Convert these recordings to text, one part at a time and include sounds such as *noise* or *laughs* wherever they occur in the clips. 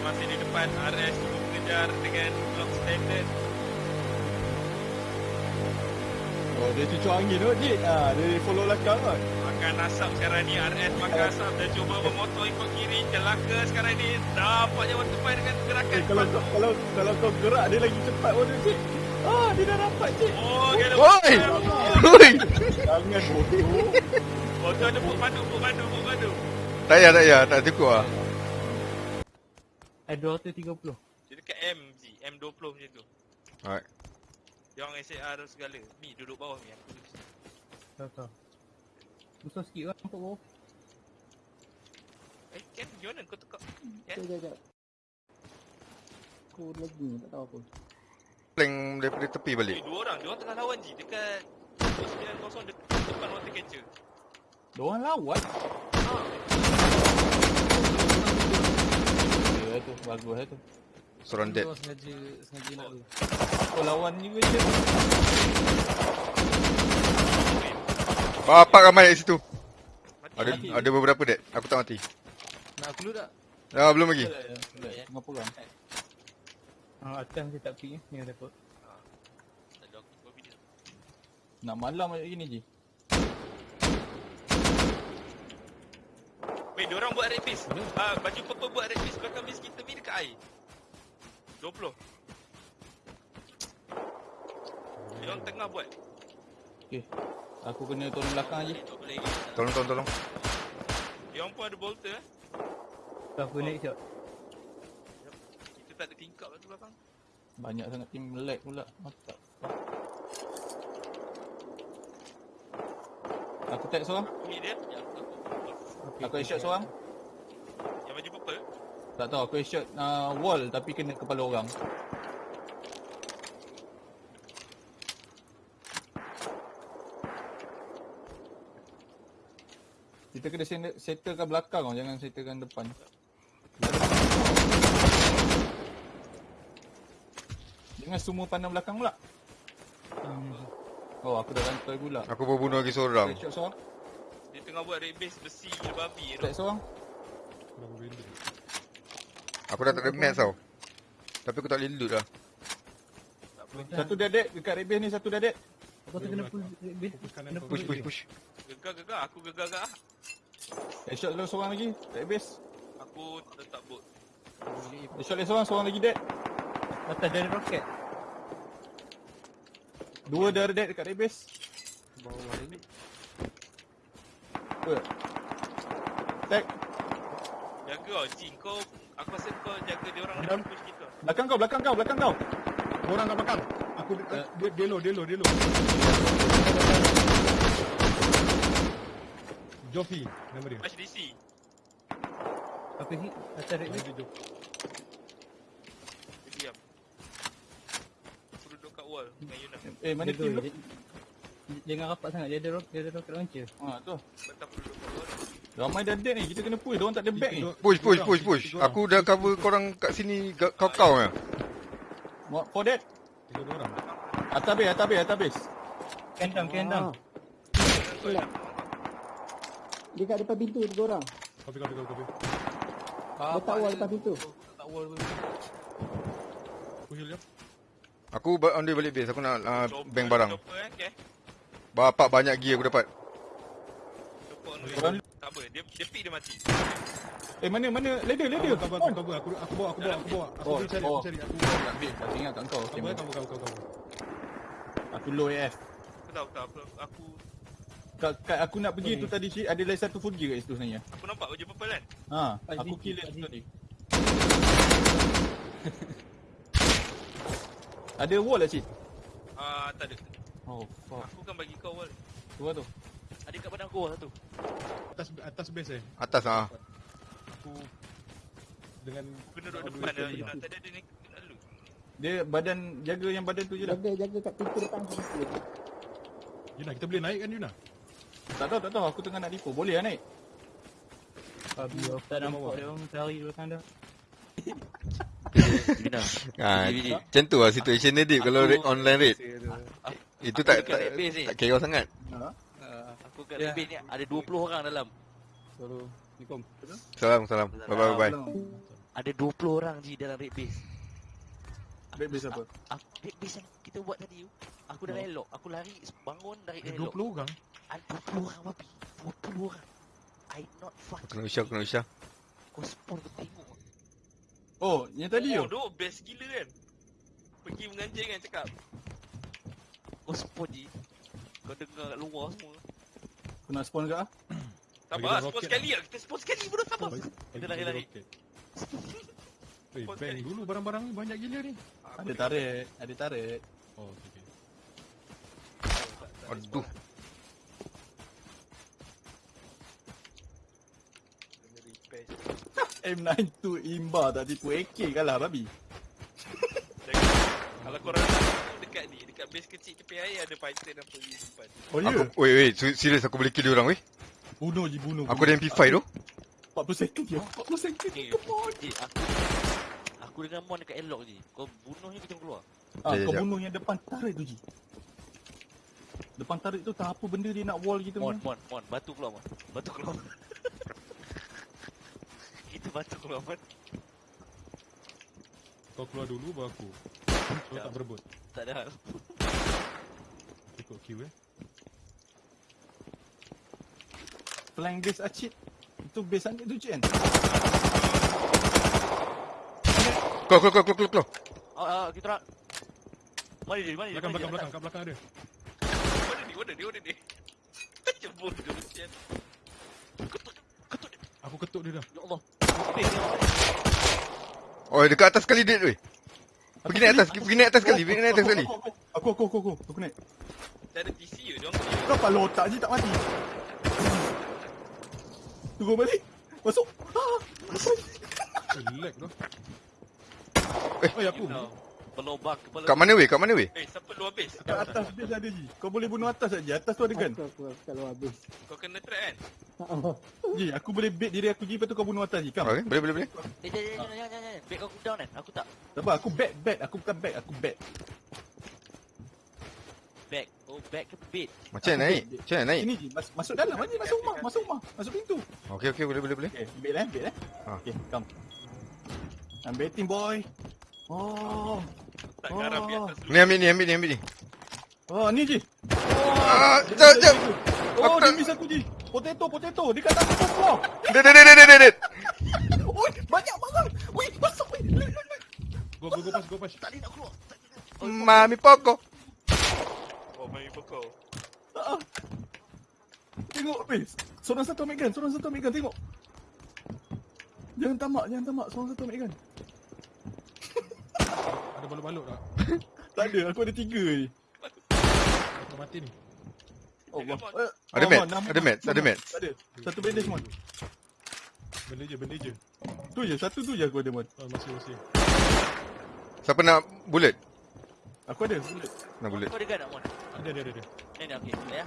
masih di depan RS cuba mengejar dengan block standard. Oh, dia cucuk angin tu, Dik. Ah, dia follow belakang kot. Makan asap sekarang ni RS makan asap dan cuba bermotor ikut kiri celaka sekarang ni nampaknya waktu depan dengan gerakan Eh, kalau kau, kalau kalau kau gerak dia lagi cepat pun Cik. Ah, dia dah dapat, Cik. Oh, kena Oi! Oi! Jangan bodoh. Oh, tu ada buk madu, buk madu, buk madu. Tak payah, tak payah. Tak cukup lah. Eh, 230. Dia dekat M, Ji. M20 macam tu. Alright. Dia orang SAR tu segala. Mi duduk bawah Mi, aku duduk sini. Tahu tahu. Besar sikit kan nampak bawah. Eh, Ken, gimana kau tekak? Ken? Sekejap, sekejap. Aku lagi tak tahu apa. Plank daripada tepi balik. Eh, dua orang. Dia orang tengah lawan Ji. Dekat 90 dekat depan water catcher. Dia orang lawan. Ya tu, bagus lah tu. Kau sengaja sengaja nak tu. Kau lawan ni Cik? Bapak ramai kat situ. Mati. Ada Mati. ada beberapa dead. Aku tak mati. Nak aku dulu tak? Ah, belum lagi. Tengah perang. Ah, atas macam tak pergi ni ada. Tak ada video. Nak malam macam gini je. Weh, dia orang buat red base. Ah, baju purple buat red base belakang base kita Mi dekat air. 20. Dia orang tengah buat. Okey. Aku kena tolong belakang je. Tak. Tolong, tolong, tolong. Dia orang pun ada bolter eh. Tu aku naik shot. Kita tak ada tingkap kat tu belakang. Banyak sangat team lag pula. Mantap. Aku tag seorang. Hit dia. Ya, aku. Okay, Aku headshot seorang. Yang baju purple. Tak tahu aku headshot uh, wall tapi kena kepala orang. Kita kena set- settlekan belakang tau, jangan settlekan depan. Jangan semua pandang belakang pula. Oh, aku dah rantai pula. Aku baru bunuh lagi seorang. Headshot seorang. Dia tengah buat red base besi gila babi tu. Tag seorang. Aku dah tak ada match tau. Tapi aku tak boleh loot lah. Tak. Satu dah dead dekat red base ni satu dah dead. Aku tu kena pull base. Kena Push, push, push. Gegar, gegar. Aku gegar, gegar. Headshot lu seorang lagi red base. Aku tetap bot. Headshot lagi seorang, seorang lagi dead. Atas dari roket. Dua dah dead dekat red base. Bawah lagi. Apa? Tag. Jaga kau, Jin. Kau, aku rasa kau jaga dia orang Dalam- push kita. Belakang kau, belakang kau, belakang kau. Orang kat belakang. Aku Eh. dia dia low, dia low, dia low. Jofi nama dia. HDC. Apa hit? Atas red base. dia Jofi. Dia diam. Aku duduk kat wall dengan Yuna. Eh, mana Jaga, team tu? Jangan rapat sangat. Dia ada rock, dia ada rocket launcher. Ha, tu. Ramai dah dead ni, kita kena push. Diorang tak ada back ni. Push, push, push, push. Aku dah cover korang kat sini kau-kau ya. Mo- For dead. Tiga dua orang. Atas base, atas base, atas base. Can down, can down. Selak. Dia kat depan pintu tiga orang. Copy, copy, copy, copy. Letak wall depan pintu. Tak wall. Push dia. Aku on the way balik base. Aku nak uh, Chopper, bank barang. Eh, okay. Bapak banyak gear aku dapat. Tak apa, dia, dia pick dia mati. Eh, mana, mana? Ladder, ladder. Cover, cover, cover. Aku aku bawa, aku bawa, aku bawa. Aku Oh, cari, oh. aku cari. Aku Tak ambil, tak ingat kat kau. Cover, cover, cover, cover. aku low AF. Aku tahu, tahu. Aku, aku, Kat, kat aku nak pergi tu tadi, Cik, ada lagi satu full gear kat situ sebenarnya. aku nampak baju purple kan? Ha, aku kill dia tadi. *laughs* Ada wall tak, Cik? Ah, tak ada. Oh, fuck. Aku kan bagi kau wall. Tu lah tu. Ada kat badan aku satu. Atas atas base eh. Atas ah. Aku dengan Aku kena duduk depan dia. Yuna. top. Tadi ada ni nak lu. Dia badan, jaga yang badan tu je lah. Jaga, jaga kat pintu depan pintu. Yuna, kita boleh naik kan Yuna? Tak tahu, tak tahu. Aku tengah nak depo. Boleh lah naik? Babi aku tak nampak dia orang belakang dah. Bina. Ha, bini. macam tu lah situation dia Dip kalau online raid. Itu tak tak, base ni. tak kira sangat. Aku kat yeah. ni ada 20 orang dalam. Assalamualaikum. Salam, salam. Bye bye bye. Ada 20 orang je dalam red base. Red base apa? Aku, red base yang kita buat tadi tu. Aku dah Oh. elok. Aku lari bangun dari elok. 20 orang. Ada 20 orang babi. 20 orang. I not fuck. Kena usah, kena usah. Kau spawn kau tengok. Oh, yang tadi Oh, tu. doh best gila kan. Pergi menganjing kan cakap. Kau spawn je. Kau dengar kat luar semua. Aku nak spawn ke ah? Apa, dia spawn sekali lah. Kita spawn sekali bodoh apa. Bagi- Kita lari-lari. Eh, bang dulu barang-barang ni banyak gila ni. Ada tarik, ada tarik. Oh, okay. Aduh. *laughs* M92 imba tak tipu AK kalah babi. Kalau korang dekat ni, dekat base kecil tepi air ada fighter dan pergi simpan. Oh ya? Aku, wait, wait, serius aku boleh kill dia orang weh. Bunuh je bunuh. Aku ada MP5 tu. 40 second je. 40 second je. Eh, Come on. eh, aku Aku dengan Mon dekat elok je. Kau bunuh je kita keluar. Ah, Jap, kau jap. bunuh yang depan tarik tu je. Depan tarik tu tak apa benda dia nak wall kita Mon. Mon, Mon, batu keluar Mon. Batu keluar. *laughs* Kita batu keluar Mon. Kau keluar dulu baru aku. Kau tak berebut. Tak ada hal. Ikut queue eh. Flank base Acid. Itu base Acid tu cik kan? Keluar, keluar, keluar, keluar, keluar. Ah, ah, kita nak. Mana dia? Mana dia? Belakang, dia? belakang, belakang. Kat belakang ada. Mana ni, mana ni, mana ni? Macam bodoh sial. Aku ketuk dia dah. Ya Allah. Ni. Oh, dekat atas sekali dead weh. Pergi naik atas, pergi naik atas sekali, pergi naik atas sekali. Aku, aku, aku, aku, aku naik. Dah ada TC je, diorang clear. Kau pala otak je tak mati. Tunggu balik. Masuk. Ah, Eh, lag tu. Eh. Oh, aku. Berlobak kepala. Kat mana weh? Kat mana weh? Eh, siapa luar base? kat atas base ada je. Kau boleh bunuh atas saja. Atas tu ada kan? Aku, aku kalau habis. Kau kena track kan? *laughs* Ji, aku boleh bait diri aku je lepas tu kau bunuh atas je. Kam. Okay, boleh, boleh, boleh. Eh, jangan, jangan, jangan, jangan. Back kau down kan? Aku tak. Tak apa, aku bet, bet. Aku bukan bet, aku bet. Back. Oh, back ke bait? Macam mana naik? Macam mana naik? Ini je, mas, masuk dalam aja, masuk rumah, masuk rumah, masuk pintu. Okay, okay, boleh, boleh, boleh. Okay, bet eh, bet eh. Ah. Okay, come. I'm betting boy. Oh, Tak garam dulu. Ni ambil ni, ambil ni, ambil ni. oh ni je. Ah, jap, jap. Oh, Aku dia tak- miss aku je. Potato, potato. Dia kat atas floor. Dead, dead, dead, dead, dead. Oi, banyak banget. Weh, masuk lep. Go, go, go, pas, go, pas. Tak boleh nak keluar. Mami pokok. Oh, main pokok. Ah. Tengok, weh. Seorang satu ambil gun, seorang satu ambil gun. Tengok. Jangan tamak, jangan tamak. Seorang satu ambil gun. Ada balut-balut tak? *laughs* Tak ada, aku ada tiga je. Aku mati ni. Allah. Come on. Eh, Ada oh, nama- ada mats, ada. Tak ada. Satu bandage mon. Benda je, benda je. Tu je, satu tu je aku ada mon. Oh, masih, masih. Siapa nak bullet? Aku ada. bullet. Nak bullet. Kau ada gun tak, Mon? Ada, ada, ada. ada. Ni, ni, okey. Boleh ya?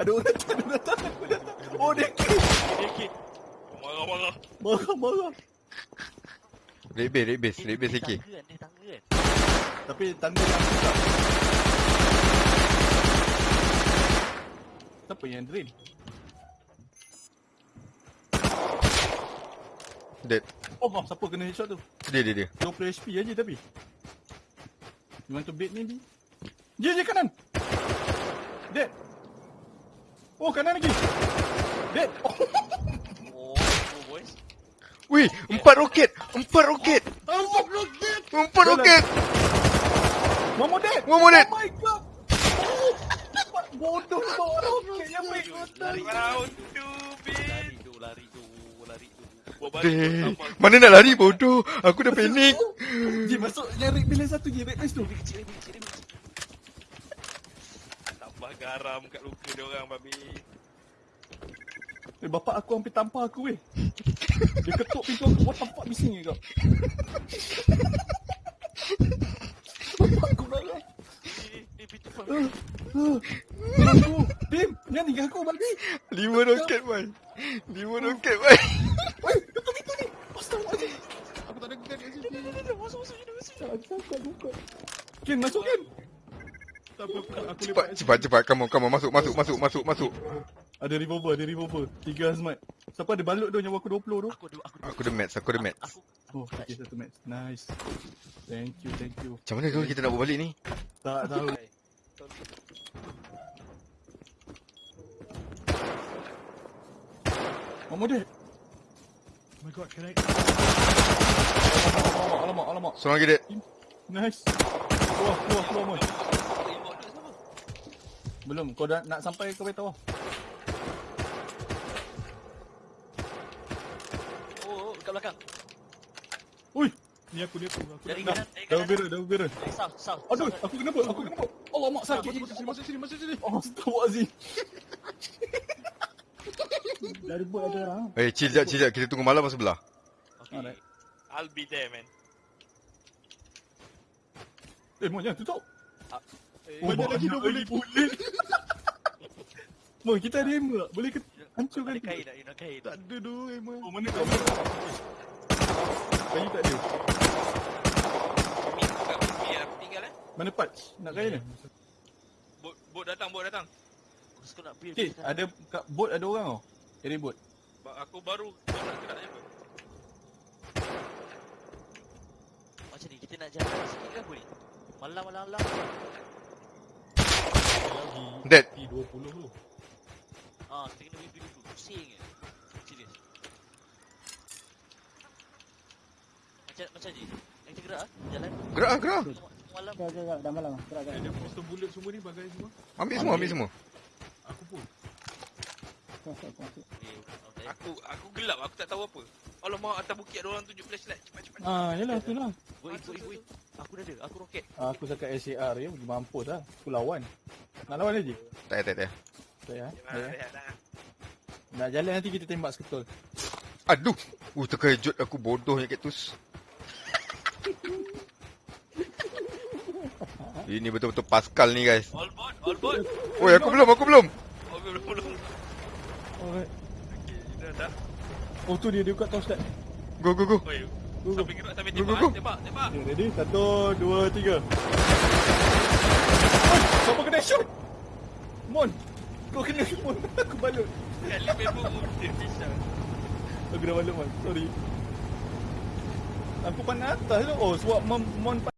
Ada orang datang, ada orang datang, aku datang. Oh, dia kill. Dia kick. Marah-marah. Marah, marah. Red base, red base, Eh, red base dia AK. tangga kan? Dia tangga kan? Tapi tanda yang susah. Siapa yang drill? Dead. Oh, maaf, siapa kena headshot tu? Dia, dia, dia. 20 HP aja tapi. You want to bait maybe? Dia je kanan. Dead. Oh, kanan lagi. Dead. Oh. *laughs* Wih, empat roket. Empat roket. empat roket. Empat roket. One more dead. One more dead. Oh my god. Oh, bodoh kau roket yang baik Lari. Round two, bitch. Lari tu, lari tu, lari Deh. sampah. Mana nak lari bodoh. Aku dah panik. Ji masuk red bila satu je red place tu. Lebih kecil, lebih kecil, lebih kecil. Tambah garam kat luka dia orang, babi. Eh, bapak aku hampir tampar aku weh. *laughs* Dia ketuk pintu aku. The fuck bising ni kau? *laughs* bapak aku marah. Eh, eh, pintu pun. Tolong aku. Tim, jangan tinggal aku babi. Lima roket, man. Lima roket, man. Weh, tutup pintu ni. Astaghfirullahaladzim. Aku tak ada gun kat sini. Masuk, masuk, sini, masuk. tak sangka buka. Ken, masuk Ken. Tak apa, aku, aku Cepat, cepat, cepat. Come on, come on. Masuk, masuk, masuk, masuk, masuk. Ada revolver, ada revolver. Tiga hazmat. Siapa ada balut tu nyawa aku 20 tu? Aku ada aku Aku ada mats, aku ada mats. Aku Oh, okay, satu match. Nice. Thank you, thank you. Macam mana tu kita nak buat balik ni? Tak tahu. Mama dia. Oh my god, can I... Alamak, alamak, alamak. Seorang lagi dead. Nice. Keluar, keluar, keluar, Mon. Remote tu siapa? Belum, kau dah nak sampai ke bawah. Dekat belakang. Ui, Ni aku, ni aku. aku Dari kanan, dari dah kanan. dah bera. Dari south, south. Aduh, south. aku kena bot, aku kena bot. Alamak, Ah, sakit. Masuk sini, masuk sini, masuk sini. Oh, Astagfirullahaladzim. *laughs* Dari bot ada orang. Eh, chill jap, chill jap. Kita tunggu malam sebelah. Okay. Alright. I'll be there, man. Eh, Mon, jangan tutup. Eh, Oh, banyak lagi, lagi boleh. *laughs* Mon, kita ada hammer tak? Boleh ke hancurkan Ada kain tak? You nak kain tak? ada tu, Emma. Oh, mana kau? Kayu tak ada. Aku tinggal eh. Mana patch? Nak kayu ni? Bot bot datang, bot datang. Aku suka nak build Okay, ada kat boat ada orang tau. Area boat. Ba- Aku baru bot nak gerak je apa. Macam ni, kita nak jalan sikit ke apa ni? Malam-malam-malam. Lagi Dead. P20 tu. Ah, kita kena build dulu. Pusing je. Serius. Macam macam ni. Yang kita gerak ah, jalan. Gerak ah, gerak ah. Malam. Gerak, gerak, dah malam. Gerak, gerak. Ada pistol bullet semua ni, bagai semua. Ambil semua, ambil semua. Aku pun. Aku aku gelap, aku tak tahu apa. Alamak, atas bukit ada orang tunjuk flashlight. Cepat cepat. Ah, yalah tu lah. Wait, wait, wait. Aku dah ada. Aku roket. Aku cakap SAR ya, mampus lah. Aku lawan. Nak lawan lagi? Tak tak payah. Tak ya. Ya, Tak ya. Nak jalan nanti kita tembak seketol. Aduh. Uh, terkejut aku bodohnya kaktus. Ini betul-betul Pascal ni guys. All bot, all bot. Oi, aku belum, aku belum. Oh, belum belum. Alright. Okey, dah dah. Oh tu dia, dia kat top step. Go, go, go. Oi. Go, go. Sampai gerak sampai Go, go, tembak, go. eh. tembak, tembak. Okay, ready? Satu, dua, tiga. Oi, siapa kena shoot? Mon. Kau kena Mon. *laughs* Aku balut. Kali memang dia bisa. Aku dah balut Mon. Sorry. Aku pandang atas tu. Oh, sebab Mon, Mon